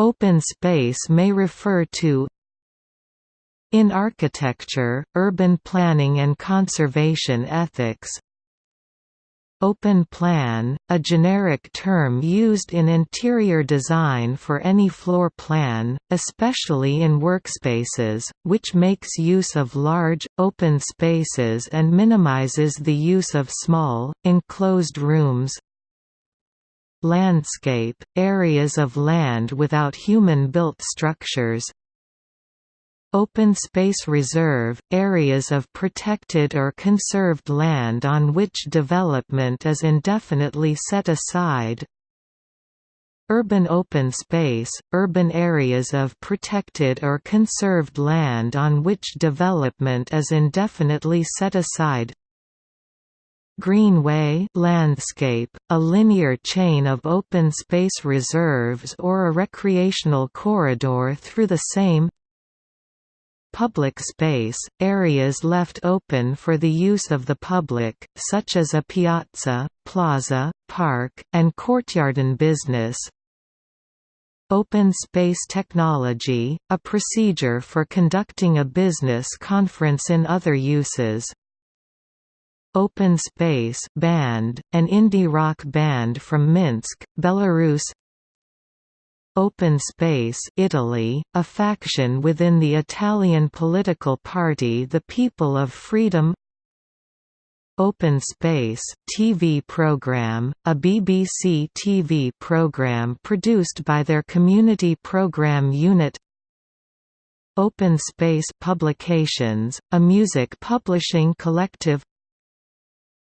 Open space may refer to in architecture, urban planning and conservation ethics. Open plan, a generic term used in interior design for any floor plan, especially in workspaces, which makes use of large, open spaces and minimizes the use of small, enclosed rooms Landscape, areas of land without human-built structures Open Space Reserve – areas of protected or conserved land on which development is indefinitely set aside Urban open space – urban areas of protected or conserved land on which development is indefinitely set aside Greenway landscape, a linear chain of open space reserves or a recreational corridor through the same Public space, areas left open for the use of the public, such as a piazza, plaza, park, and courtyard courtyarden business, Open Space Technology, a procedure for conducting a business conference in other uses. Open Space Band, an indie rock band from Minsk, Belarus. Open Space Italy, a faction within the Italian political party The People of Freedom. Open Space TV program, a BBC TV program produced by their community program unit. Open Space Publications, a music publishing collective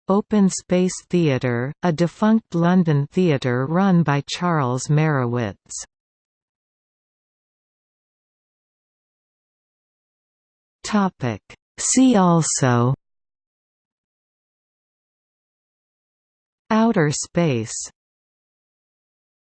Open Space Theatre, a defunct London theatre run by Charles Marowitz. See also Outer space